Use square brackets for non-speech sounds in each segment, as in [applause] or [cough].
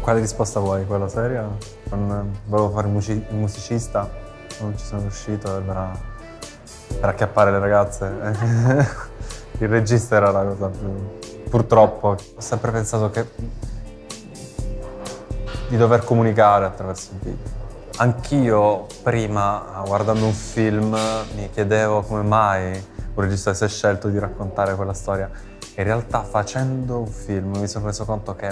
Quale risposta vuoi? Quella seria? Non, volevo fare il, music il musicista, non ci sono riuscito per, per acchiappare le ragazze. [laughs] il regista era la cosa più... Purtroppo ho sempre pensato che di dover comunicare attraverso il video. Anch'io prima, guardando un film, mi chiedevo come mai un regista si è scelto di raccontare quella storia. In realtà facendo un film mi sono reso conto che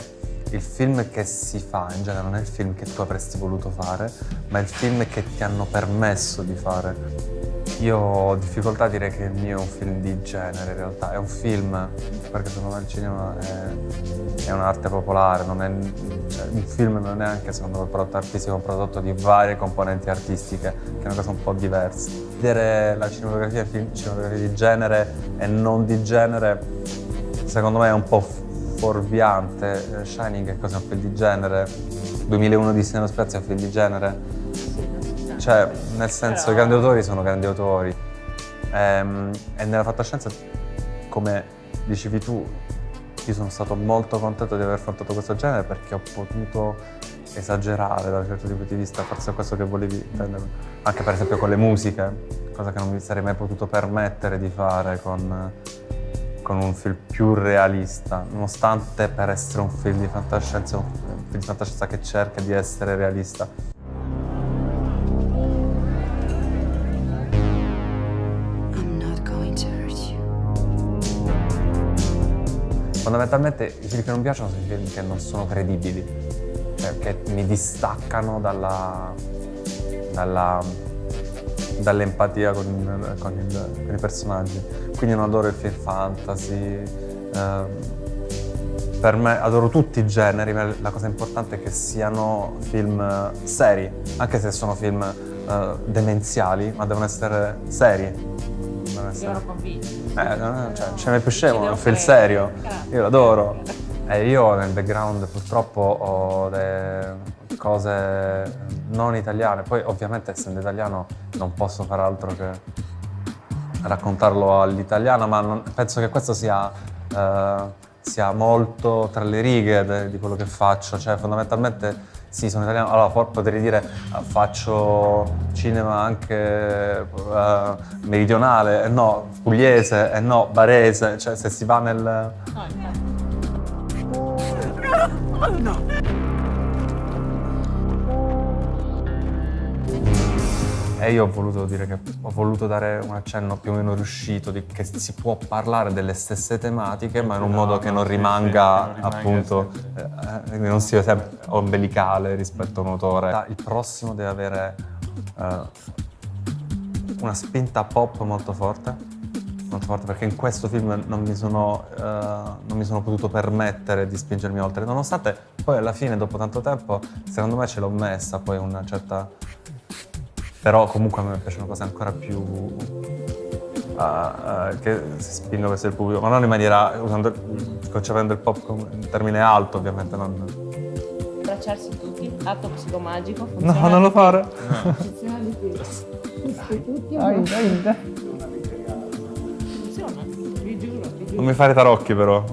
il film che si fa in genere non è il film che tu avresti voluto fare, ma è il film che ti hanno permesso di fare. Io ho difficoltà a dire che il mio è un film di genere in realtà, è un film, perché secondo me il cinema è, è un'arte popolare, non è, cioè, un film non è neanche secondo me un prodotto artistico, è un prodotto di varie componenti artistiche, che è una cosa un po' diversa. Vedere la cinematografia, il film, cinematografia di genere e non di genere, secondo me è un po' fuorviante. Shining è cosa un film di genere? 2001 di Sinema Spezia è un film di genere? Cioè, nel senso, Però... i grandi autori sono grandi autori. Ehm, e nella fantascienza, come dicevi tu, io sono stato molto contento di aver affrontato questo genere perché ho potuto esagerare da un certo tipo di vista, forse è questo che volevi intendere. Anche per esempio con le musiche, cosa che non mi sarei mai potuto permettere di fare con, con un film più realista, nonostante per essere un film di fantascienza, un film di fantascienza che cerca di essere realista. Fondamentalmente i film che non piacciono sono i film che non sono credibili, cioè che mi distaccano dalla, dalla, dall'empatia con, con, con, i personaggi. Quindi non adoro il film fantasy, eh, per me adoro tutti i generi, ma la cosa importante è che siano film seri, anche se sono film eh, demenziali, ma devono essere seri devono essere... Devono convincere. Eh, cioè, ce n'è più scemo, è un film serio. Io l'adoro. E io nel background purtroppo ho le cose non italiane. Poi ovviamente essendo italiano non posso fare altro che raccontarlo all'italiano, ma non, penso che questo sia, eh, sia molto tra le righe di quello che faccio. Cioè fondamentalmente sì, sono italiano. Allora, potrei dire uh, faccio cinema anche uh, meridionale, eh, no, pugliese, eh, no, barese, cioè se si va nel... No, no. E io ho voluto dire che ho voluto dare un accenno più o meno riuscito di che si può parlare delle stesse tematiche ma in un modo che non rimanga sì, appunto, eh, eh, non sia sempre ombelicale rispetto a un autore. Il prossimo deve avere eh, una spinta pop molto forte, molto forte perché in questo film non mi, sono, uh, non mi, sono, potuto permettere di spingermi oltre, nonostante poi alla fine, dopo tanto tempo, secondo me ce l'ho messa poi una certa però comunque a me piacciono cose ancora più uh, uh, che si spingono verso il pubblico, ma non in maniera, usando, concependo il pop come un termine alto ovviamente, non... Abbracciarsi tutti, atto psicomagico, funziona No, non lo fare! No. Funziona di più. Tutti dai, dai, dai. Non mi fare tarocchi però,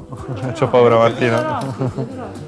ho paura Martina.